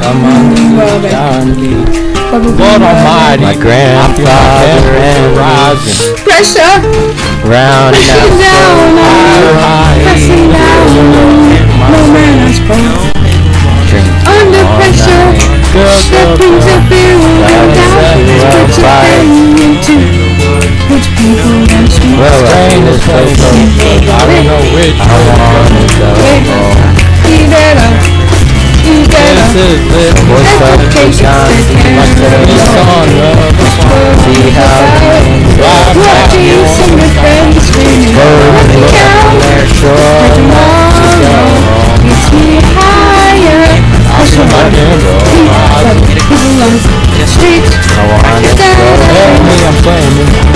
Come on. John. Robin. Lord Almighty, My grandfather and rising, Pressure. round. Pressing down. No man has. Under pressure. Stepping to. Put your into. People. Well, Train is so which. I wanna go home. You better. You This better. is lit. What's up, John? Like the song of See how things Ride What back do you sing your friends go. Nothing Look counts. sure. Tomorrow gets me higher. Push I on. can roll. People on the streets. I wanna go home. I'm playing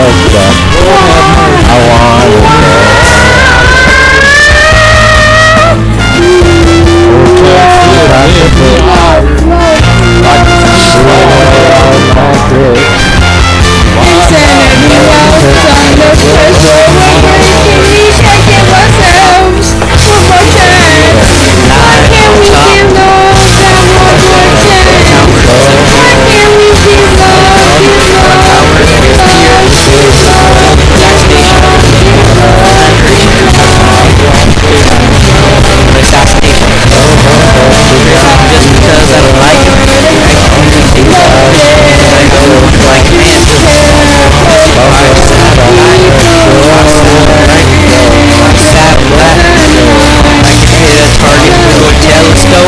I wanna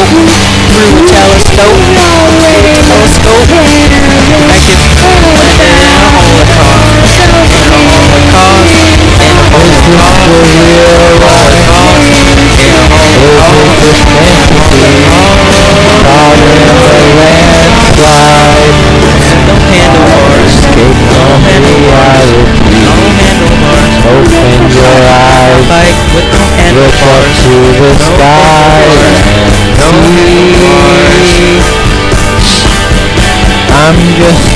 telescope. Through a telescope. Telescope. I can put it in a holocaust. In a holocaust. In a holocaust. In a holocaust. No handlebars. No handlebars. No handlebars. Open your eyes, Bike with no look up to the sky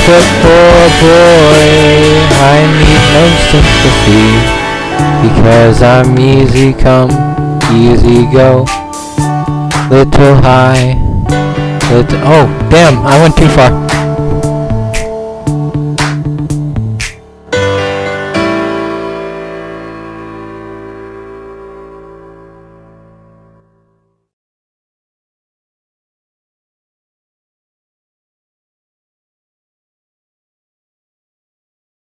just a poor boy, I need no sympathy Because I'm easy come, easy go. Little high, little, oh damn, I went too far